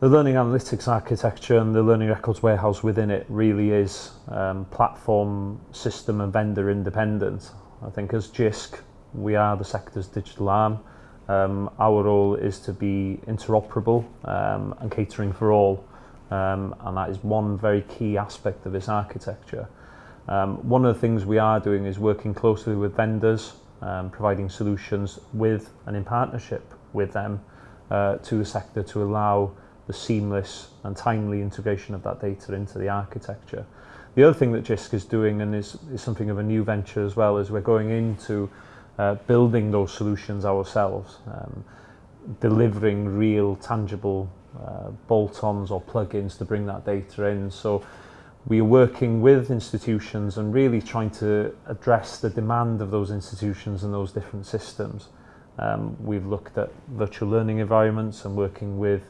the learning analytics architecture and the learning records warehouse within it really is um, platform, system and vendor independent. I think as JISC, we are the sector's digital arm. Um, our role is to be interoperable um, and catering for all. Um, and that is one very key aspect of this architecture. Um, one of the things we are doing is working closely with vendors, um, providing solutions with and in partnership with them uh, to the sector to allow the seamless and timely integration of that data into the architecture. The other thing that JISC is doing and is, is something of a new venture as well is we're going into uh, building those solutions ourselves, um, delivering real tangible uh, bolt-ons or plugins to bring that data in. So we are working with institutions and really trying to address the demand of those institutions and those different systems. Um, we've looked at virtual learning environments and working with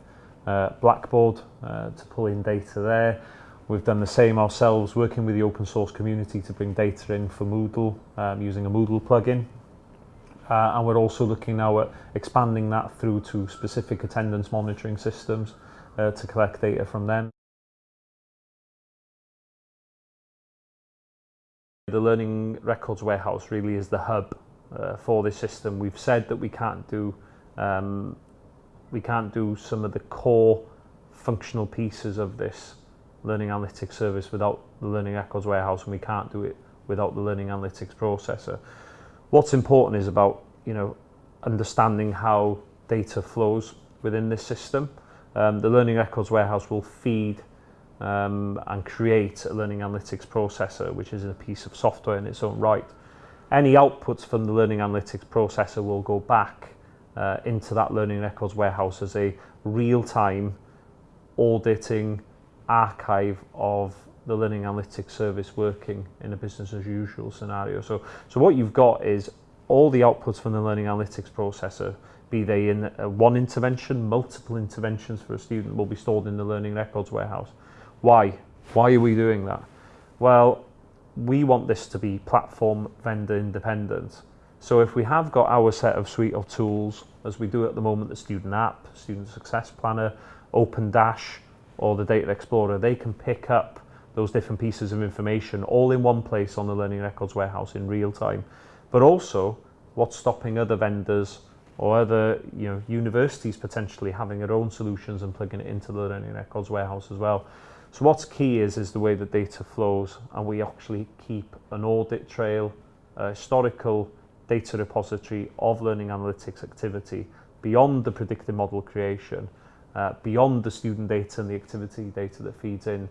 uh, Blackboard uh, to pull in data there. We've done the same ourselves, working with the open source community to bring data in for Moodle um, using a Moodle plugin. Uh, and we're also looking now at expanding that through to specific attendance monitoring systems uh, to collect data from them. The Learning Records Warehouse really is the hub uh, for this system. We've said that we can't do um, we can't do some of the core functional pieces of this learning analytics service without the learning records warehouse and we can't do it without the learning analytics processor. What's important is about you know understanding how data flows within this system. Um, the learning records warehouse will feed um, and create a learning analytics processor which is a piece of software in its own right. Any outputs from the learning analytics processor will go back uh, into that learning records warehouse as a real-time auditing archive of the learning analytics service working in a business as usual scenario. So, so what you've got is all the outputs from the learning analytics processor, be they in uh, one intervention, multiple interventions for a student will be stored in the learning records warehouse. Why? Why are we doing that? Well, we want this to be platform vendor independent. So if we have got our set of suite of tools, as we do at the moment, the student app, student success planner, Open Dash, or the Data Explorer, they can pick up those different pieces of information all in one place on the Learning Records Warehouse in real time. But also, what's stopping other vendors or other you know, universities potentially having their own solutions and plugging it into the Learning Records Warehouse as well. So what's key is, is the way the data flows and we actually keep an audit trail, historical data repository of learning analytics activity beyond the predictive model creation, uh, beyond the student data and the activity data that feeds in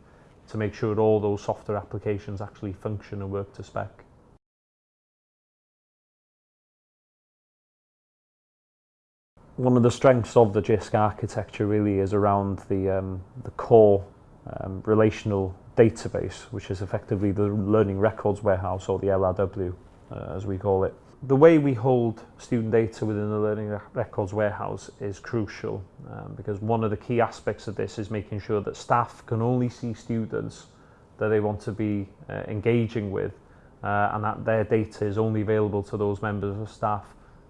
to make sure all those software applications actually function and work to spec. One of the strengths of the JISC architecture really is around the, um, the core um, relational database, which is effectively the learning records warehouse or the LRW uh, as we call it the way we hold student data within the Learning Records Warehouse is crucial um, because one of the key aspects of this is making sure that staff can only see students that they want to be uh, engaging with uh, and that their data is only available to those members of staff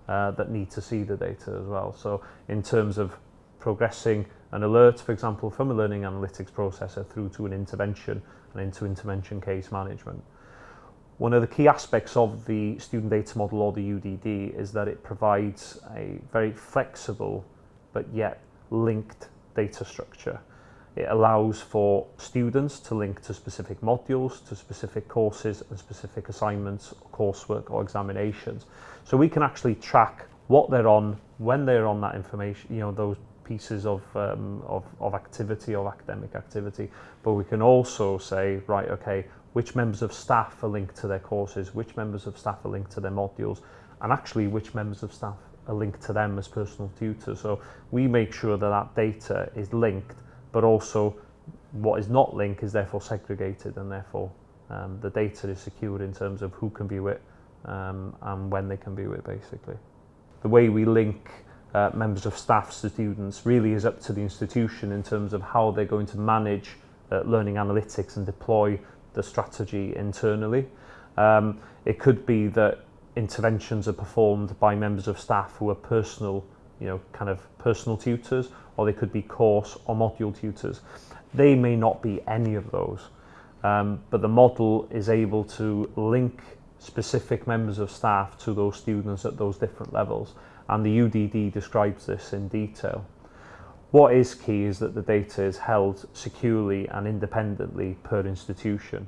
uh, that need to see the data as well. So in terms of progressing an alert, for example, from a learning analytics processor through to an intervention and into intervention case management. One of the key aspects of the student data model or the UDD is that it provides a very flexible but yet linked data structure. It allows for students to link to specific modules, to specific courses and specific assignments, coursework or examinations. So we can actually track what they're on, when they're on that information, you know, those pieces of, um, of, of activity, or academic activity, but we can also say, right, okay, which members of staff are linked to their courses, which members of staff are linked to their modules, and actually which members of staff are linked to them as personal tutors. So we make sure that that data is linked, but also what is not linked is therefore segregated and therefore um, the data is secured in terms of who can be with um, and when they can be with basically. The way we link uh, members of staff to students really is up to the institution in terms of how they're going to manage uh, learning analytics and deploy the strategy internally. Um, it could be that interventions are performed by members of staff who are personal, you know, kind of personal tutors, or they could be course or module tutors. They may not be any of those, um, but the model is able to link specific members of staff to those students at those different levels and the UDD describes this in detail. What is key is that the data is held securely and independently per institution.